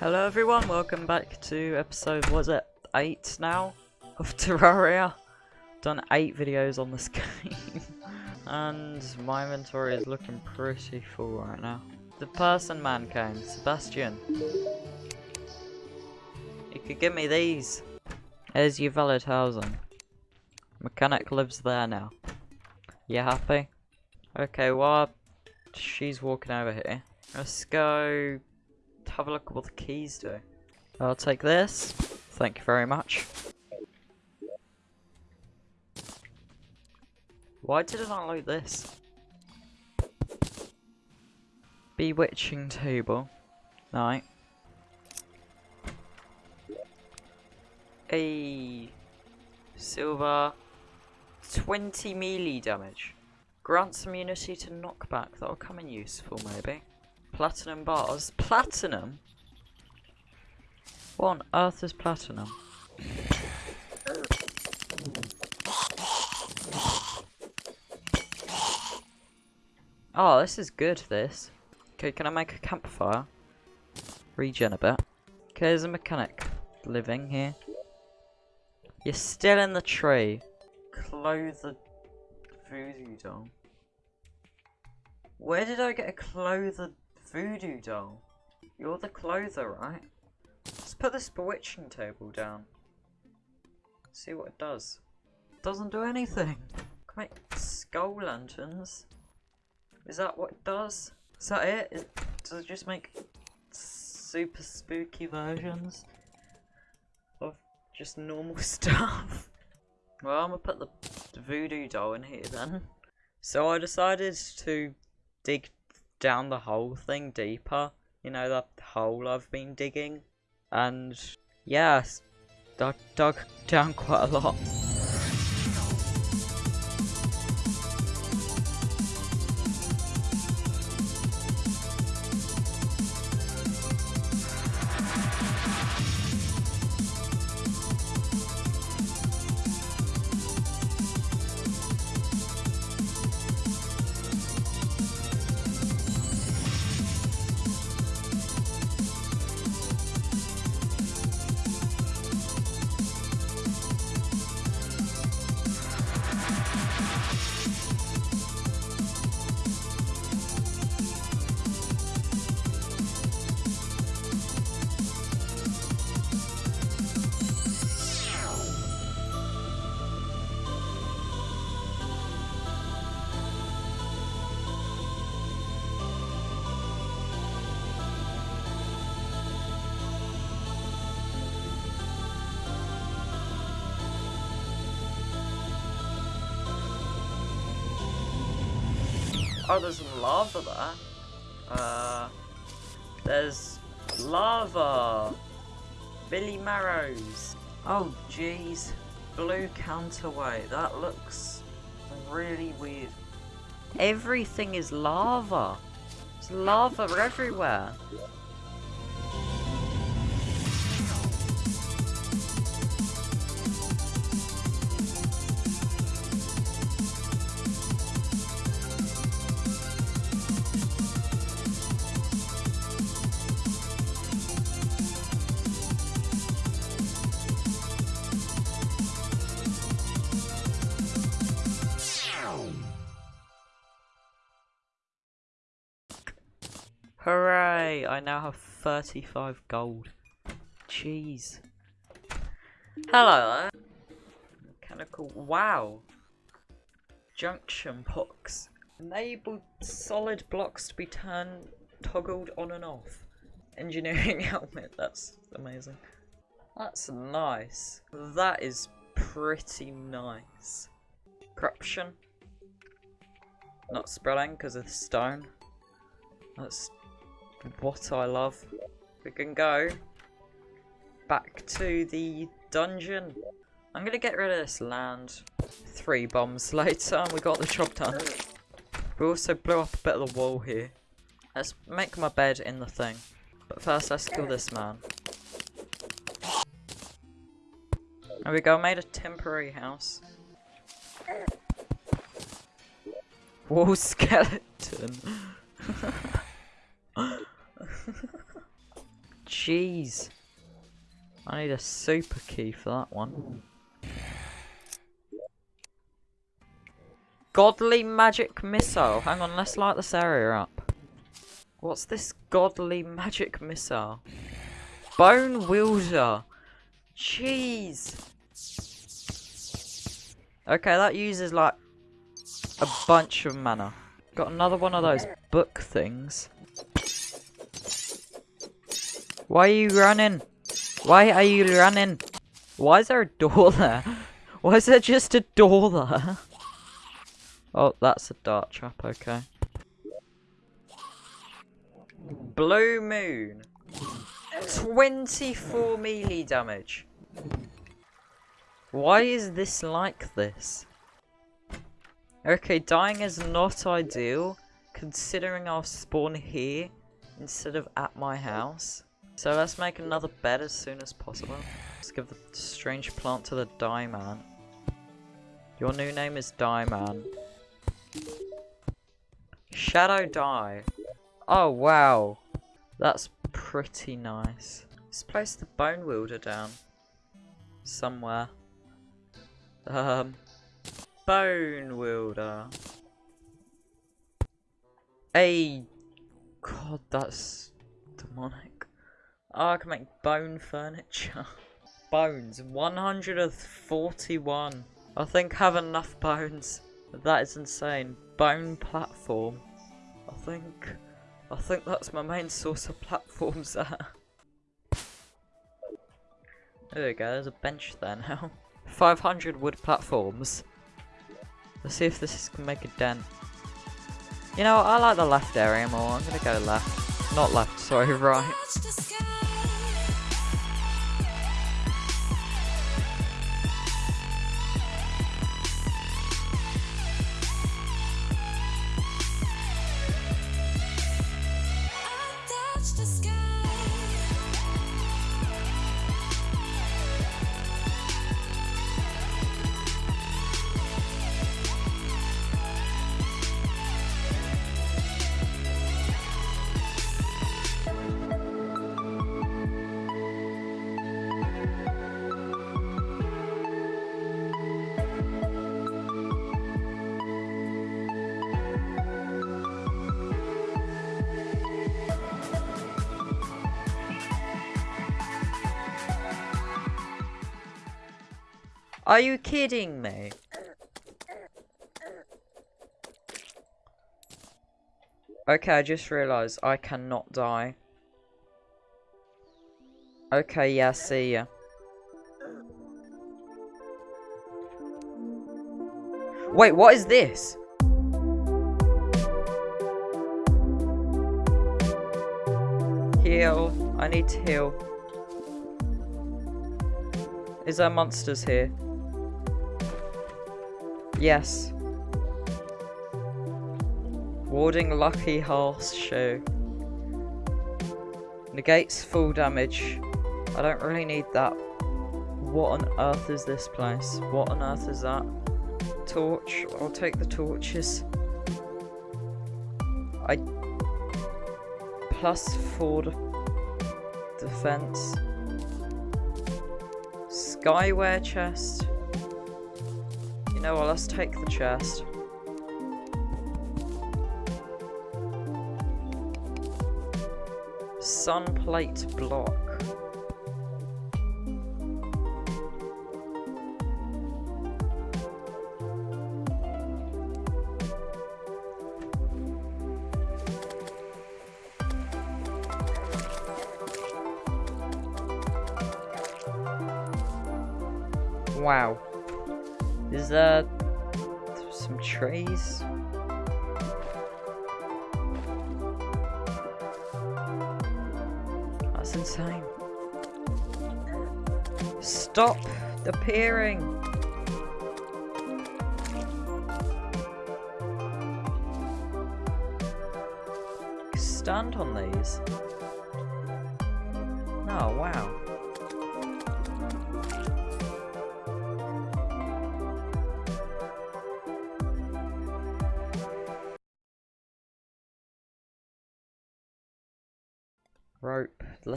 Hello everyone, welcome back to episode, was it 8 now? Of Terraria. Done 8 videos on this game. and my inventory is looking pretty full right now. The person man came, Sebastian. You could give me these. Here's your valid housing. Mechanic lives there now. You happy? Okay, well, she's walking over here. Let's go have a look at what the keys do. I'll take this. Thank you very much. Why did I not like this? Bewitching table. Night. A silver 20 melee damage. Grants immunity to knockback. That'll come in useful maybe. Platinum bars. Platinum? What on earth is platinum? Oh, this is good, this. Okay, can I make a campfire? Regen a bit. Okay, there's a mechanic living here. You're still in the tree. Clothier voodoo doll. Where did I get a Clothier voodoo doll? You're the Clothier, right? Let's put this bewitching table down. See what it does. It doesn't do anything. Can make skull lanterns. Is that what it does? Is that it? Is, does it just make super spooky versions of just normal stuff? Well, I'm gonna put the, the voodoo doll in here then. So I decided to dig down the whole thing deeper. You know, that hole I've been digging. And, yes, dug, dug down quite a lot. Oh, there's lava there. Uh, there's lava. Billy Marrows. Oh, jeez. Blue counterweight. That looks really weird. Everything is lava. There's lava everywhere. Now have 35 gold. Jeez. Hello there. Mechanical. Wow. Junction box. Enable solid blocks to be turned, toggled on and off. Engineering helmet. That's amazing. That's nice. That is pretty nice. Corruption. Not spreading because of the stone. That's what I love. We can go back to the dungeon. I'm gonna get rid of this land. Three bombs later, and we got the job done. We also blew up a bit of the wall here. Let's make my bed in the thing. But first, let's kill this man. There we go, made a temporary house. Wall skeleton. Jeez. I need a super key for that one. Godly magic missile. Hang on, let's light this area up. What's this godly magic missile? Bone welder. Jeez. Okay, that uses like a bunch of mana. Got another one of those book things. Why are you running? Why are you running? Why is there a door there? Why is there just a door there? Oh, that's a dart trap, okay. Blue Moon. 24 melee damage. Why is this like this? Okay, dying is not ideal, considering I'll spawn here instead of at my house. So let's make another bed as soon as possible. Let's give the strange plant to the Die Man. Your new name is Die Man. Shadow Dye. Oh, wow. That's pretty nice. Let's place the Bone Welder down. Somewhere. Um, Bone Welder. Hey, God, that's demonic. Oh, I can make bone furniture. Bones, 141. I think I have enough bones. That is insane. Bone platform. I think, I think that's my main source of platforms there. There we go, there's a bench there now. 500 wood platforms. Let's see if this can make a dent. You know, I like the left area more. I'm gonna go left. Not left, sorry, right. Are you kidding me? Okay, I just realised I cannot die. Okay, yeah, see ya. Wait, what is this? Heal. I need to heal. Is there monsters here? Yes. Warding Lucky Horseshoe. Negates full damage. I don't really need that. What on earth is this place? What on earth is that? Torch. I'll take the torches. I... Plus 4 defense. Skyware chest. You know what, let's take the chest. Sun plate block. Some trays? That's insane. Stop appearing. Stand on these. Oh, wow.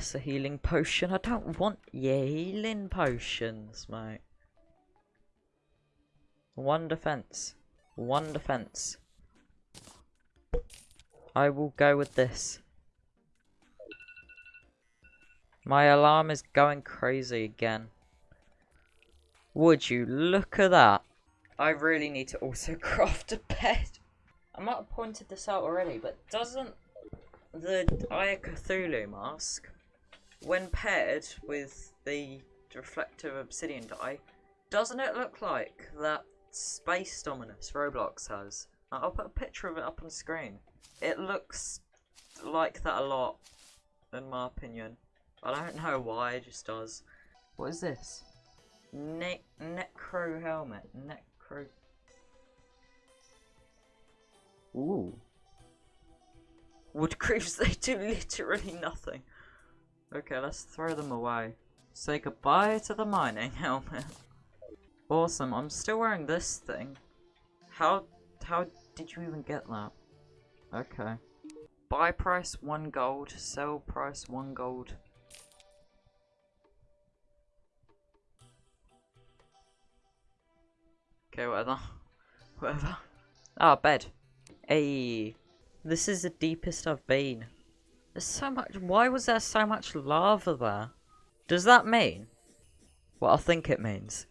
Lesser healing potion. I don't want your healing potions, mate. One defense. One defense. I will go with this. My alarm is going crazy again. Would you look at that? I really need to also craft a bed. I might have pointed this out already, but doesn't the of Cthulhu mask, when paired with the reflective obsidian dye, doesn't it look like that Space Dominus Roblox has? I'll put a picture of it up on screen. It looks like that a lot, in my opinion. I don't know why, it just does. What is this? Ne necro helmet. Necro. Ooh. Woodcreeps, they do literally nothing. Okay, let's throw them away. Say goodbye to the mining helmet. awesome, I'm still wearing this thing. How, how did you even get that? Okay. Buy price 1 gold, sell price 1 gold. Okay, whatever. whatever. Ah, bed. Hey. This is the deepest I've been. There's so much- why was there so much lava there? Does that mean? What I think it means.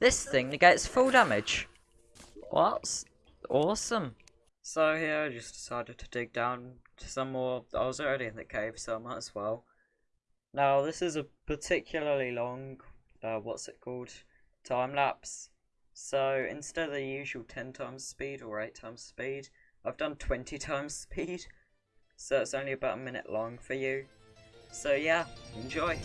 This thing negates full damage. What? Awesome. So here I just decided to dig down to some more. I was already in the cave, so I might as well. Now this is a particularly long, uh, what's it called? Time lapse. So instead of the usual 10 times speed or 8 times speed, I've done 20 times speed. So it's only about a minute long for you. So yeah, enjoy.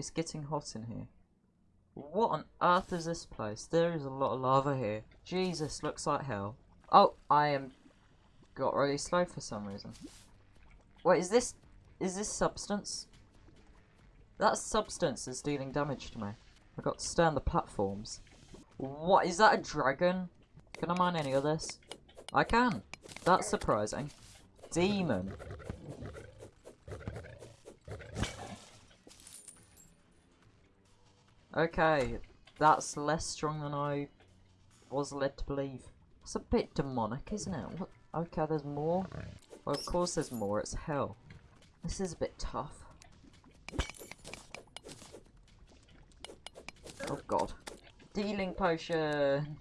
It's getting hot in here. What on earth is this place? There is a lot of lava here. Jesus, looks like hell. Oh, I am got really slow for some reason. Wait, is this is this substance? That substance is dealing damage to me. I got to stay on the platforms. What is that a dragon? Can I mine any of this? I can. That's surprising. Demon. Okay, that's less strong than I was led to believe. It's a bit demonic, isn't it? What? Okay, there's more. Well, of course there's more. It's hell. This is a bit tough. Oh god. Dealing potion!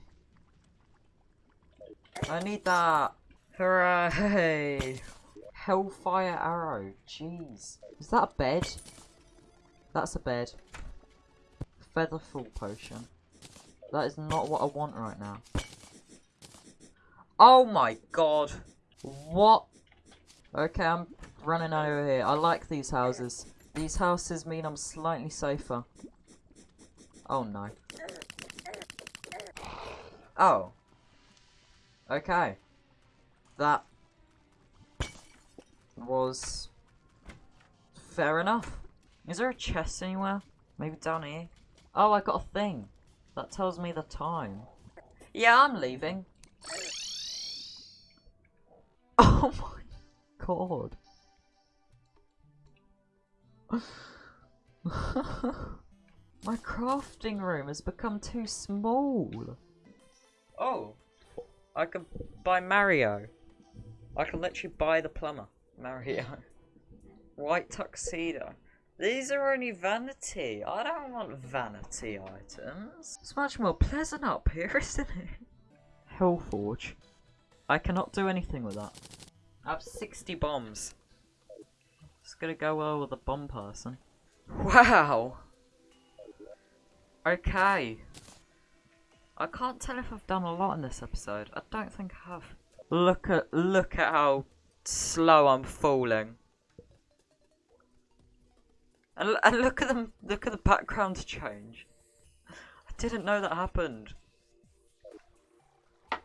I need that! Hooray! Hellfire arrow. Jeez. Is that a bed? That's a bed. Featherfall potion. That is not what I want right now. Oh my god! What? Okay, I'm running over here. I like these houses. These houses mean I'm slightly safer. Oh no. Oh. Okay. That was fair enough. Is there a chest anywhere? Maybe down here? Oh, I got a thing. That tells me the time. Yeah, I'm leaving. Oh my god. my crafting room has become too small. Oh, I can buy Mario. I can literally buy the plumber. Mario. White tuxedo. These are only vanity. I don't want vanity items. It's much more pleasant up here, isn't it? Hellforge. I cannot do anything with that. I have 60 bombs. It's gonna go well with a bomb person. Wow! Okay. I can't tell if I've done a lot in this episode. I don't think I have. Look at look at how slow I'm falling. And, and look at them look at the background change. I didn't know that happened. Oh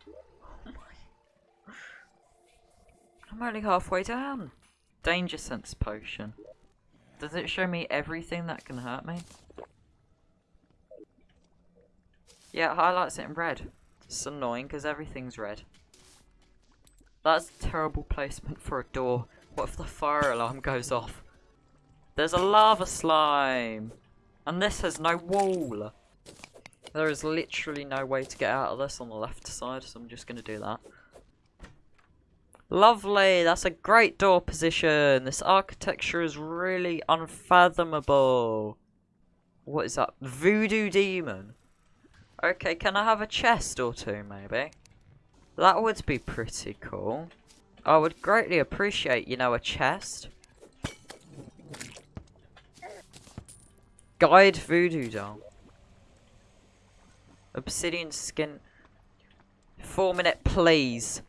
I'm only halfway down. Danger sense potion. Does it show me everything that can hurt me? Yeah, it highlights it in red. It's annoying because everything's red. That's terrible placement for a door. What if the fire alarm goes off? There's a lava slime! And this has no wall! There is literally no way to get out of this on the left side, so I'm just going to do that. Lovely! That's a great door position! This architecture is really unfathomable! What is that? Voodoo Demon? Okay, can I have a chest or two, maybe? That would be pretty cool. I would greatly appreciate, you know, a chest. Guide voodoo doll. Obsidian skin. Four minute, please.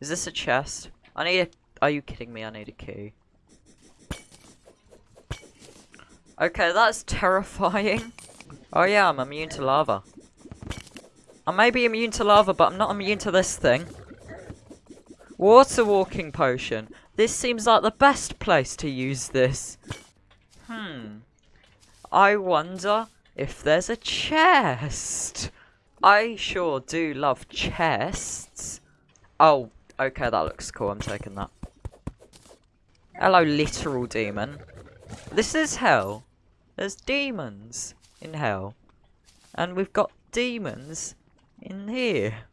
Is this a chest? I need a... Are you kidding me? I need a key. Okay, that's terrifying. Oh yeah, I'm immune to lava. I may be immune to lava, but I'm not immune to this thing. Water walking potion. This seems like the best place to use this. Hmm. I wonder if there's a chest. I sure do love chests. Oh, okay, that looks cool. I'm taking that. Hello, literal demon. This is hell. There's demons in hell. And we've got demons in here?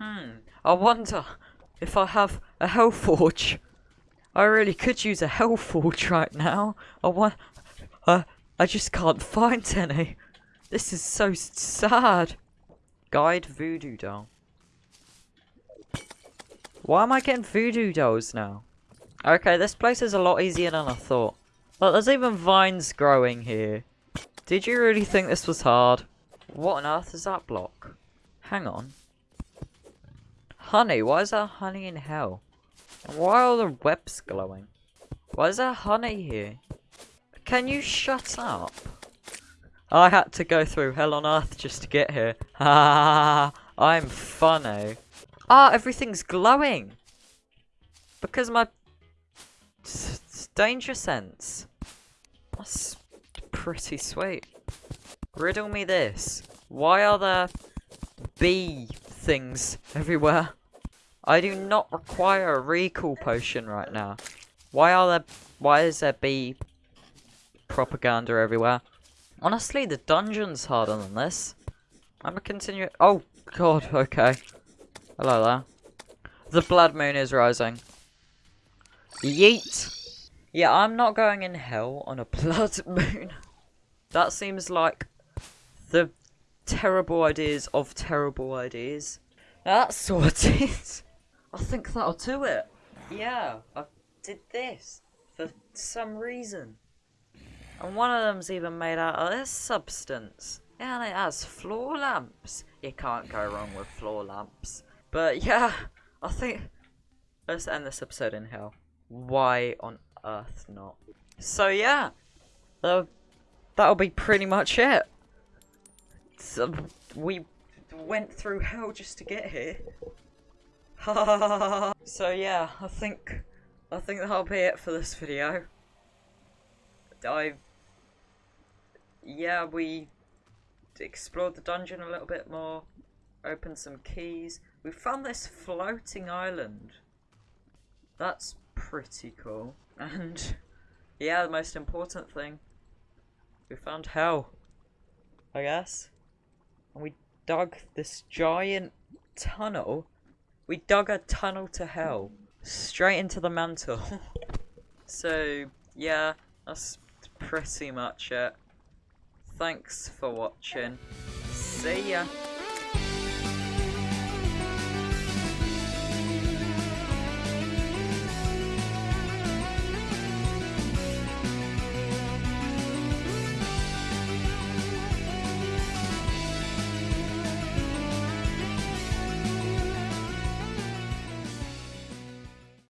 Hmm, I wonder if I have a hell forge. I really could use a hell forge right now. I want... Uh, I just can't find any. This is so sad. Guide Voodoo Doll. Why am I getting Voodoo Dolls now? Okay, this place is a lot easier than I thought. Look, there's even vines growing here. Did you really think this was hard? What on earth is that block? Hang on. Honey, why is there honey in hell? Why are all the webs glowing? Why is there honey here? Can you shut up? I had to go through hell on earth just to get here. Ha! I'm funny. Ah, everything's glowing. Because my danger sense. That's pretty sweet. Riddle me this. Why are there bee things everywhere. I do not require a recall potion right now. Why are there... Why is there bee propaganda everywhere? Honestly, the dungeon's harder than this. I'm gonna continue... Oh, God, okay. Hello there. The blood moon is rising. Yeet! Yeah, I'm not going in hell on a blood moon. that seems like the terrible ideas of terrible ideas. That's sorted. I think that'll do it. Yeah, I did this for some reason. And one of them's even made out of this substance. And it has floor lamps. You can't go wrong with floor lamps. But yeah, I think let's end this episode in hell. Why on earth not? So yeah, uh, that'll be pretty much it. So we went through hell just to get here. so yeah, I think I think that'll be it for this video. I yeah, we explored the dungeon a little bit more, opened some keys. We found this floating island. That's pretty cool. And yeah, the most important thing, we found hell, I guess. And we dug this giant tunnel. We dug a tunnel to hell, straight into the mantle. so yeah, that's pretty much it. Thanks for watching. See ya.